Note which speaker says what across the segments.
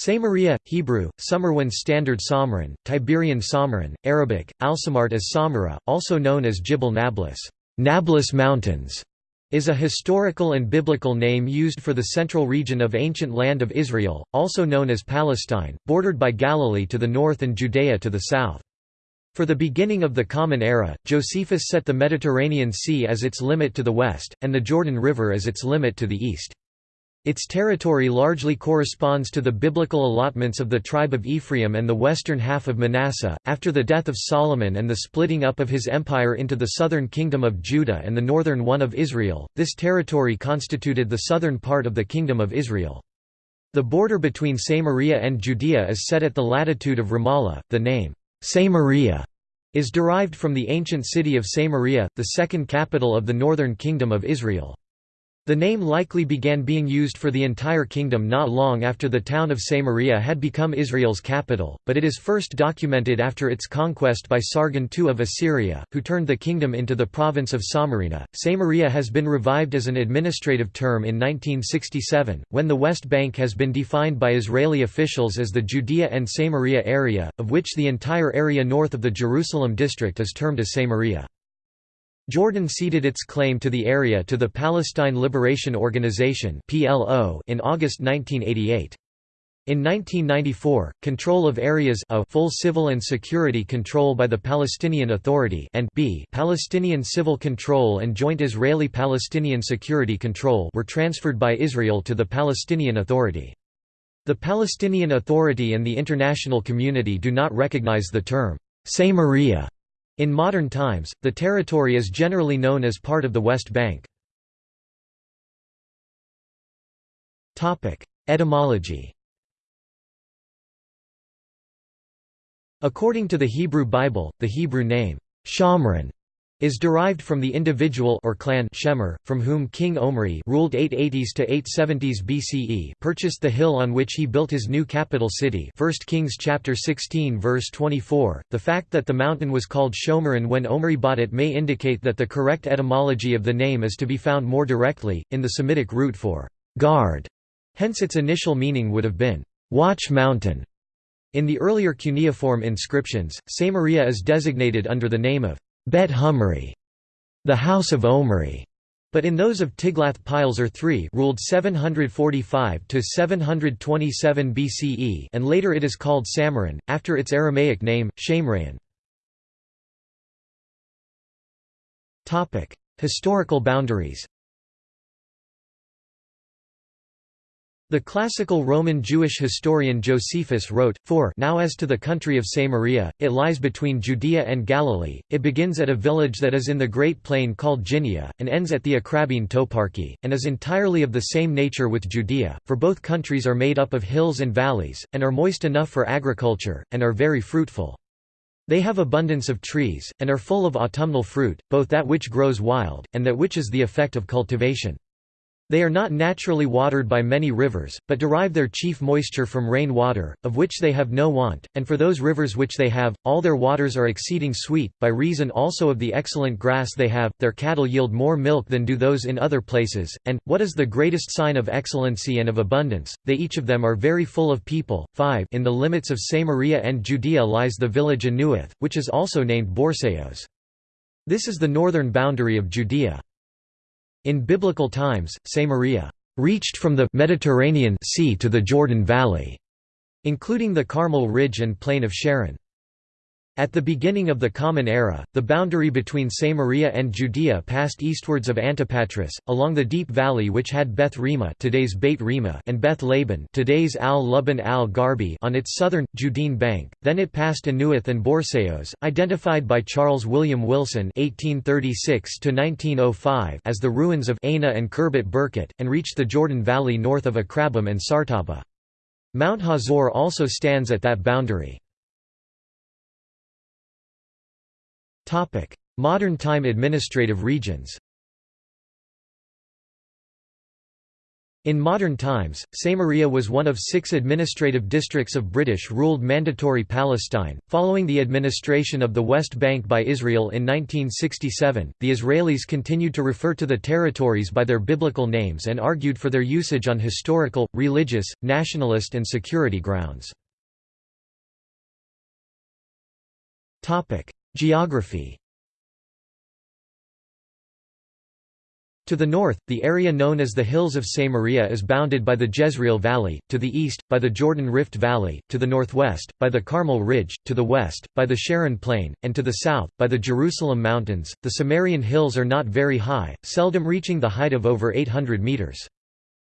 Speaker 1: Samaria, Hebrew, Sumerwan Standard Samran, Tiberian Samran, Arabic, Alsamart as Samara, also known as Jibal Nablus, Nablus Mountains, is a historical and biblical name used for the central region of ancient land of Israel, also known as Palestine, bordered by Galilee to the north and Judea to the south. For the beginning of the Common Era, Josephus set the Mediterranean Sea as its limit to the west, and the Jordan River as its limit to the east. Its territory largely corresponds to the biblical allotments of the tribe of Ephraim and the western half of Manasseh. After the death of Solomon and the splitting up of his empire into the southern kingdom of Judah and the northern one of Israel, this territory constituted the southern part of the kingdom of Israel. The border between Samaria and Judea is set at the latitude of Ramallah. The name, Samaria, is derived from the ancient city of Samaria, the second capital of the northern kingdom of Israel. The name likely began being used for the entire kingdom not long after the town of Samaria had become Israel's capital, but it is first documented after its conquest by Sargon II of Assyria, who turned the kingdom into the province of Samarina. Samaria has been revived as an administrative term in 1967, when the West Bank has been defined by Israeli officials as the Judea and Samaria area, of which the entire area north of the Jerusalem district is termed as Samaria. Jordan ceded its claim to the area to the Palestine Liberation Organization in August 1988. In 1994, control of areas a full civil and security control by the Palestinian Authority and b Palestinian civil control and joint Israeli-Palestinian security control were transferred by Israel to the Palestinian Authority. The Palestinian Authority and the international community do not recognize the term Samaria in modern times, the territory is generally known as part of the West Bank. Etymology According to the Hebrew Bible, the Hebrew name, Shomron, is derived from the individual or clan Shemer, from whom King Omri ruled 880s to 870s BCE purchased the hill on which he built his new capital city 1 Kings chapter 16 verse 24. The fact that the mountain was called Shomeron when Omri bought it may indicate that the correct etymology of the name is to be found more directly, in the Semitic root for guard, hence its initial meaning would have been watch mountain. In the earlier cuneiform inscriptions, Samaria is designated under the name of Bet Humri, the House of Omri, but in those of Tiglath-Pileser III ruled 745 to 727 BCE and later it is called Samaran after its Aramaic name Shamrayan. Topic: Historical boundaries. The classical Roman Jewish historian Josephus wrote, For now as to the country of Samaria, it lies between Judea and Galilee, it begins at a village that is in the great plain called Ginia, and ends at the Acrabbene toparchy, and is entirely of the same nature with Judea, for both countries are made up of hills and valleys, and are moist enough for agriculture, and are very fruitful. They have abundance of trees, and are full of autumnal fruit, both that which grows wild, and that which is the effect of cultivation. They are not naturally watered by many rivers, but derive their chief moisture from rain water, of which they have no want, and for those rivers which they have, all their waters are exceeding sweet, by reason also of the excellent grass they have, their cattle yield more milk than do those in other places, and, what is the greatest sign of excellency and of abundance, they each of them are very full of people. 5 In the limits of Samaria and Judea lies the village Anuath, which is also named Borseos. This is the northern boundary of Judea. In biblical times, Samaria reached from the Mediterranean Sea to the Jordan Valley, including the Carmel Ridge and plain of Sharon. At the beginning of the Common Era, the boundary between Samaria and Judea passed eastwards of Antipatris, along the deep valley which had Beth Rima today's Beit Rima and Beth Laban today's Al Luban al Garbi on its southern, Judean bank, then it passed Anuath and Borseos, identified by Charles William Wilson 1836 as the ruins of Aina and Khirbet Burkut, and reached the Jordan Valley north of Akrabim and Sartaba. Mount Hazor also stands at that boundary. Modern-time administrative regions In modern times, Samaria was one of six administrative districts of British-ruled Mandatory Palestine. Following the administration of the West Bank by Israel in 1967, the Israelis continued to refer to the territories by their biblical names and argued for their usage on historical, religious, nationalist and security grounds. Geography To the north, the area known as the Hills of Samaria is bounded by the Jezreel Valley, to the east, by the Jordan Rift Valley, to the northwest, by the Carmel Ridge, to the west, by the Sharon Plain, and to the south, by the Jerusalem Mountains. The Samarian hills are not very high, seldom reaching the height of over 800 meters.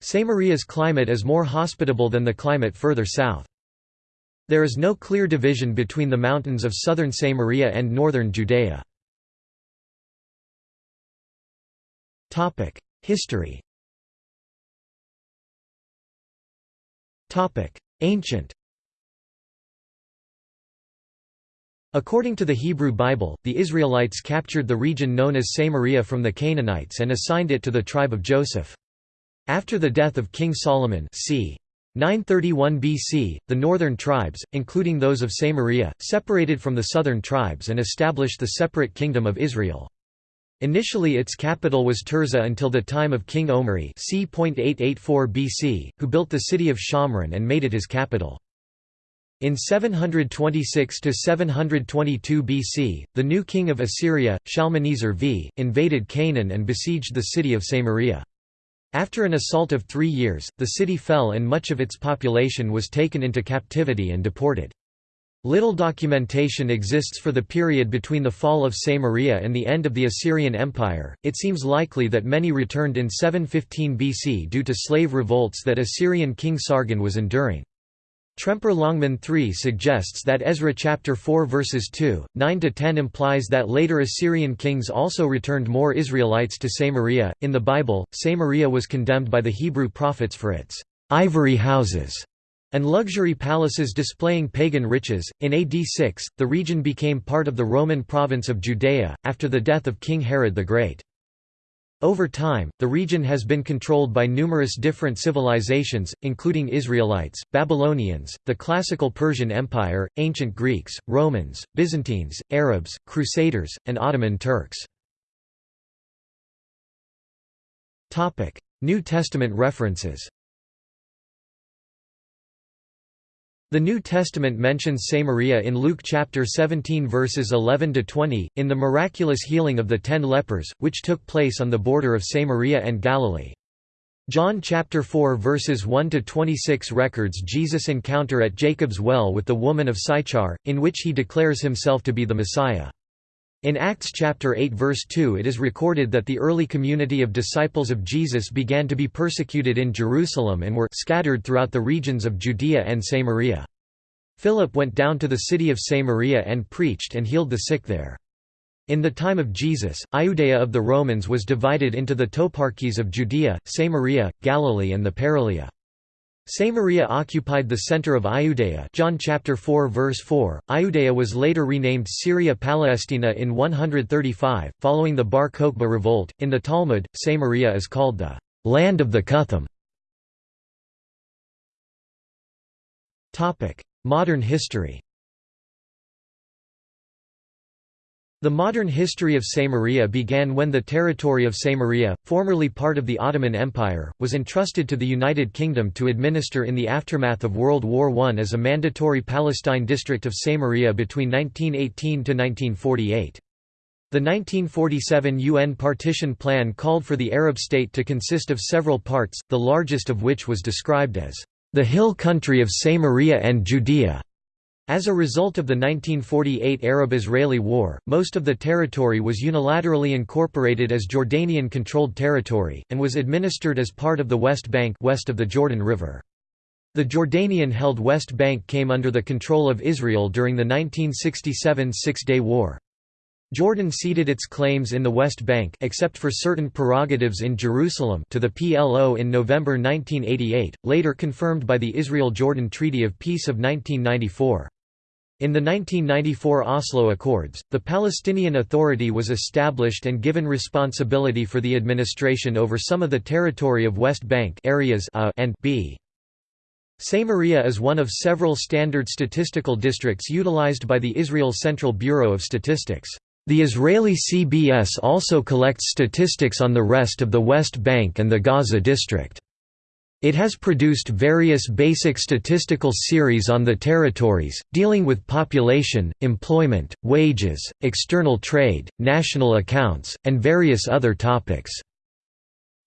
Speaker 1: Samaria's climate is more hospitable than the climate further south. There is no clear division between the mountains of southern Samaria and northern Judea. History Ancient According to the Hebrew Bible, the Israelites captured the region known as Samaria from the Canaanites and assigned it to the tribe of Joseph. After the death of King Solomon c. 931 BC, the northern tribes, including those of Samaria, separated from the southern tribes and established the separate Kingdom of Israel. Initially its capital was Tirzah until the time of King Omri c. 884 BC, who built the city of Shomron and made it his capital. In 726–722 BC, the new king of Assyria, Shalmaneser v, invaded Canaan and besieged the city of Samaria. After an assault of three years, the city fell and much of its population was taken into captivity and deported. Little documentation exists for the period between the fall of Samaria and the end of the Assyrian Empire. It seems likely that many returned in 715 BC due to slave revolts that Assyrian king Sargon was enduring. Tremper Longman 3 suggests that Ezra chapter 4 verses 2, 9 to 10 implies that later Assyrian kings also returned more Israelites to Samaria. In the Bible, Samaria was condemned by the Hebrew prophets for its ivory houses and luxury palaces displaying pagan riches. In AD 6, the region became part of the Roman province of Judea, after the death of King Herod the Great. Over time, the region has been controlled by numerous different civilizations, including Israelites, Babylonians, the classical Persian Empire, ancient Greeks, Romans, Byzantines, Arabs, Crusaders, and Ottoman Turks. New Testament references The New Testament mentions Samaria in Luke chapter 17 verses 11 to 20 in the miraculous healing of the 10 lepers which took place on the border of Samaria and Galilee. John chapter 4 verses 1 to 26 records Jesus' encounter at Jacob's well with the woman of Sychar in which he declares himself to be the Messiah. In Acts chapter 8 verse 2 it is recorded that the early community of disciples of Jesus began to be persecuted in Jerusalem and were scattered throughout the regions of Judea and Samaria. Philip went down to the city of Samaria and preached and healed the sick there. In the time of Jesus, Iudea of the Romans was divided into the toparchies of Judea, Samaria, Galilee and the Paralia. Samaria occupied the center of Iudea John chapter 4 verse 4. Iudea was later renamed Syria Palestina in 135, following the Bar Kokhba revolt. In the Talmud, Samaria is called the land of the Cuthim. Modern history The modern history of Samaria began when the territory of Samaria, formerly part of the Ottoman Empire, was entrusted to the United Kingdom to administer in the aftermath of World War I as a mandatory Palestine district of Samaria between 1918 to 1948. The 1947 UN partition plan called for the Arab state to consist of several parts, the largest of which was described as the hill country of Samaria and Judea. As a result of the 1948 Arab-Israeli War, most of the territory was unilaterally incorporated as Jordanian-controlled territory, and was administered as part of the West Bank west of the Jordan River. The Jordanian-held West Bank came under the control of Israel during the 1967 Six-Day War. Jordan ceded its claims in the West Bank except for certain prerogatives in Jerusalem to the PLO in November 1988, later confirmed by the Israel-Jordan Treaty of Peace of 1994. In the 1994 Oslo Accords, the Palestinian Authority was established and given responsibility for the administration over some of the territory of West Bank areas A and B. Samaria is one of several standard statistical districts utilized by the Israel Central Bureau of Statistics. The Israeli CBS also collects statistics on the rest of the West Bank and the Gaza district. It has produced various basic statistical series on the territories, dealing with population, employment, wages, external trade, national accounts, and various other topics.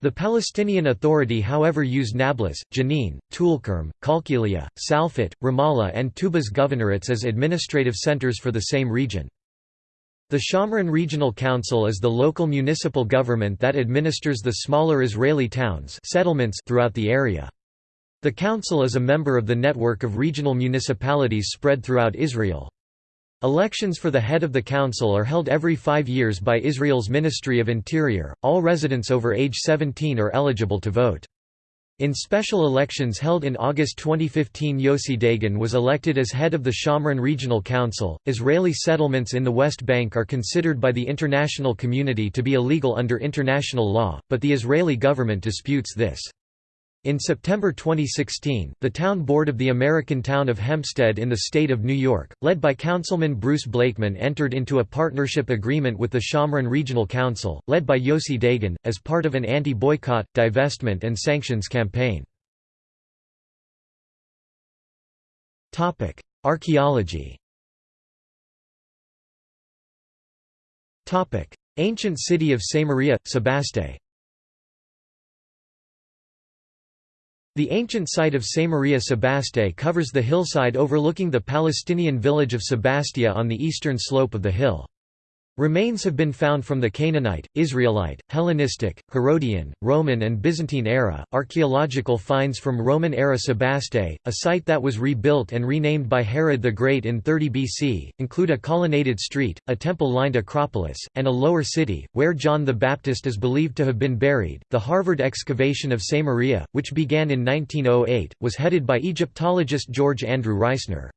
Speaker 1: The Palestinian Authority however used Nablus, Jenin, Tulkarm, Qalqilia, Salfit, Ramallah and Tubas governorates as administrative centers for the same region. The Shomron Regional Council is the local municipal government that administers the smaller Israeli towns settlements throughout the area. The council is a member of the network of regional municipalities spread throughout Israel. Elections for the head of the council are held every five years by Israel's Ministry of Interior. All residents over age 17 are eligible to vote. In special elections held in August 2015, Yossi Dagan was elected as head of the Shomron Regional Council. Israeli settlements in the West Bank are considered by the international community to be illegal under international law, but the Israeli government disputes this. In September 2016, the town board of the American town of Hempstead in the state of New York, led by Councilman Bruce Blakeman entered into a partnership agreement with the Shomron Regional Council, led by Yossi Dagan, as part of an anti-boycott, divestment and sanctions campaign. Archaeology Ancient city of Samaria, Sebaste The ancient site of Samaria Sebaste covers the hillside overlooking the Palestinian village of Sebastia on the eastern slope of the hill. Remains have been found from the Canaanite, Israelite, Hellenistic, Herodian, Roman, and Byzantine era. Archaeological finds from Roman era Sebaste, a site that was rebuilt and renamed by Herod the Great in 30 BC, include a colonnaded street, a temple lined acropolis, and a lower city, where John the Baptist is believed to have been buried. The Harvard excavation of Samaria, which began in 1908, was headed by Egyptologist George Andrew Reisner.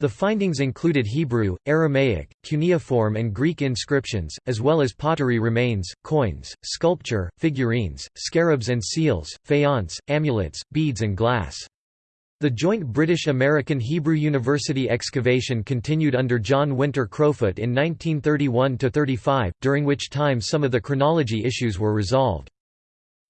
Speaker 1: The findings included Hebrew, Aramaic, cuneiform and Greek inscriptions, as well as pottery remains, coins, sculpture, figurines, scarabs and seals, faience, amulets, beads and glass. The joint British-American Hebrew University excavation continued under John Winter Crowfoot in 1931–35, during which time some of the chronology issues were resolved.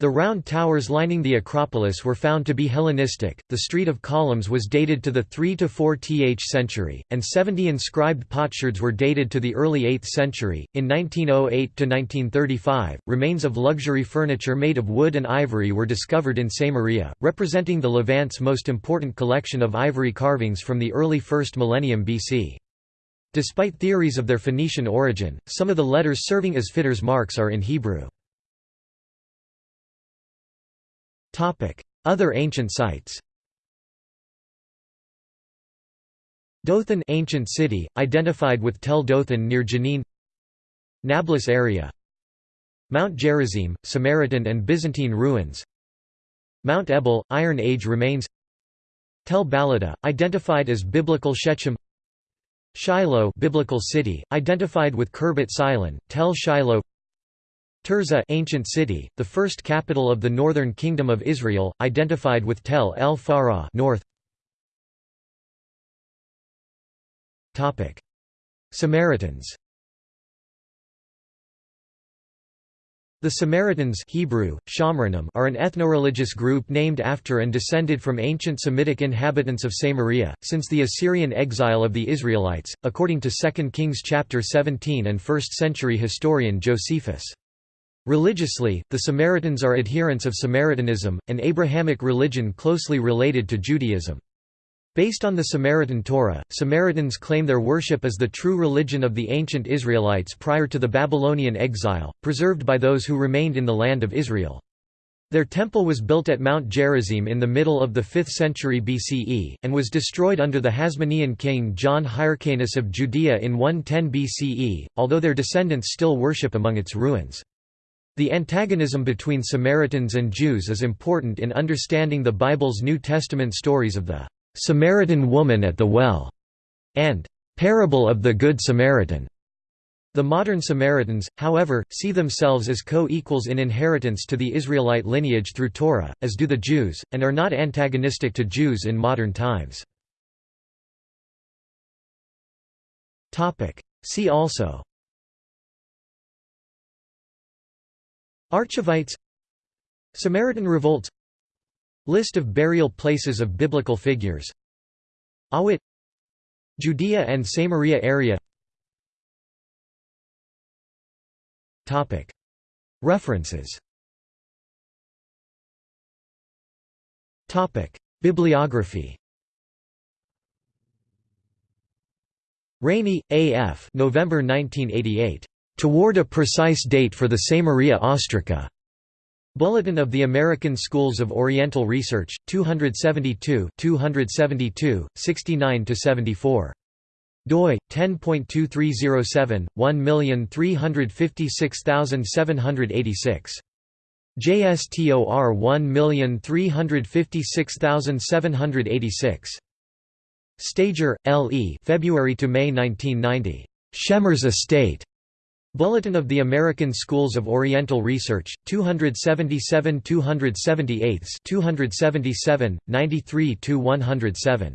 Speaker 1: The round towers lining the Acropolis were found to be Hellenistic, the Street of Columns was dated to the 3 to 4 th century, and 70 inscribed potsherds were dated to the early 8th century. In 1908 to 1935, remains of luxury furniture made of wood and ivory were discovered in Samaria, representing the Levant's most important collection of ivory carvings from the early 1st millennium BC. Despite theories of their Phoenician origin, some of the letters serving as fitters' marks are in Hebrew. Other ancient sites Dothan ancient city, identified with Tel Dothan near Jenin Nablus area Mount Gerizim, Samaritan and Byzantine ruins Mount Ebal, Iron Age remains Tel Balata, identified as biblical Shechem Shiloh biblical city, identified with Khirbet Silon, Tel Shiloh Tirzah ancient city, the first capital of the northern kingdom of Israel, identified with Tel El Farah north. Topic: Samaritans. The Samaritans Hebrew, are an ethno-religious group named after and descended from ancient Semitic inhabitants of Samaria, since the Assyrian exile of the Israelites, according to 2 Kings chapter 17 and 1st century historian Josephus. Religiously, the Samaritans are adherents of Samaritanism, an Abrahamic religion closely related to Judaism. Based on the Samaritan Torah, Samaritans claim their worship as the true religion of the ancient Israelites prior to the Babylonian exile, preserved by those who remained in the land of Israel. Their temple was built at Mount Gerizim in the middle of the 5th century BCE, and was destroyed under the Hasmonean king John Hyrcanus of Judea in 110 BCE, although their descendants still worship among its ruins. The antagonism between Samaritans and Jews is important in understanding the Bible's New Testament stories of the Samaritan woman at the well, and "'Parable of the Good Samaritan' The modern Samaritans, however, see themselves as co-equals in inheritance to the Israelite lineage through Torah, as do the Jews, and are not antagonistic to Jews in modern times. See also Archivites Samaritan revolts List of burial places of biblical figures Awit Judea and Samaria area References Bibliography Rainey, A. F. November 1988. Toward a Precise Date for the Samaria Ostraca. Bulletin of the American Schools of Oriental Research, 272 272, 69–74 doi 10.2307 1356786 JSTOR 1356786 Stager, L. E. February to May 1990. Shemer's Estate. Bulletin of the American Schools of Oriental Research, 277 278 277, 93–107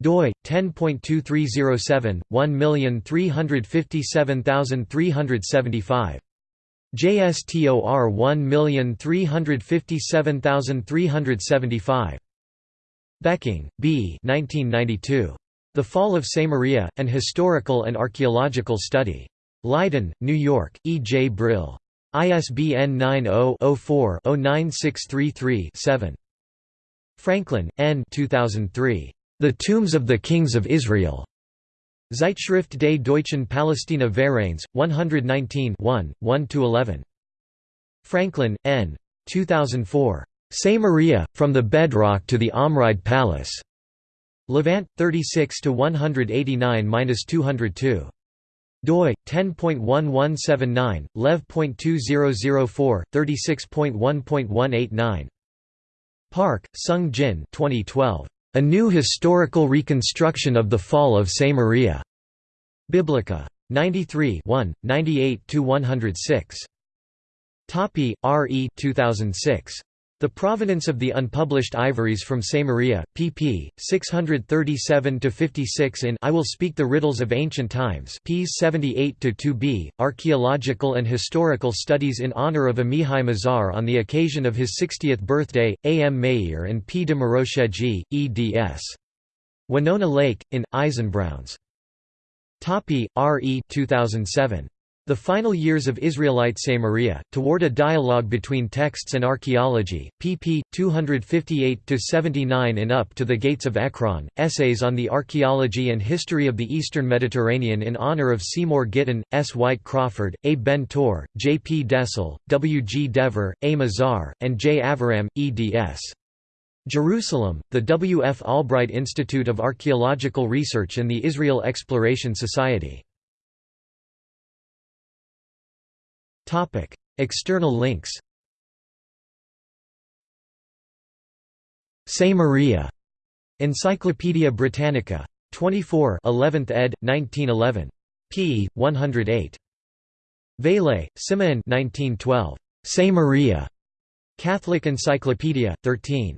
Speaker 1: doi 10.2307 1357375 JSTOR 1357375 Becking, B. 1992. The Fall of Samaria: An Historical and Archaeological Study. Leiden, New York: E. J. Brill. ISBN 90-04-09633-7. Franklin, N. 2003. The Tombs of the Kings of Israel. Zeitschrift des Deutschen Palästina Vereins, 119 1, 1–11. Franklin, N. 2004. Samaria, From the Bedrock to the Omride Palace. Levant, 36–189–202. Doi 10.1179 lev.2004 36.1.189 Park Sung Jin 2012 a New Historical Reconstruction of the Fall of Samaria. Biblica. 93 1 98–106. Tappy, R. E. 2006. The Provenance of the Unpublished Ivories from Samaria, pp. 637–56 in I Will Speak the Riddles of Ancient Times p. 78–2b, Archaeological and Historical Studies in honor of Amihai Mazar on the occasion of his 60th birthday, A. M. Maeir and P. de Miroschedji, eds. Winona Lake, in, Eisenbrauns. Tappy, R. E. 2007. The Final Years of Israelite Samaria, Toward a Dialogue Between Texts and Archaeology, pp. 258–79 in Up to the Gates of Ekron, Essays on the Archaeology and History of the Eastern Mediterranean in honor of Seymour Gitin, S. White Crawford, A. Ben Tor, J. P. Dessel, W. G. Dever, A. Mazar, and J. Aviram, eds. Jerusalem, the W. F. Albright Institute of Archaeological Research and the Israel Exploration Society. External links. Samaria. Encyclopædia Britannica. 24 11th ed. 1911. p. 108. Vailhé, Simeon 1912. Samaria. Catholic Encyclopedia, 13.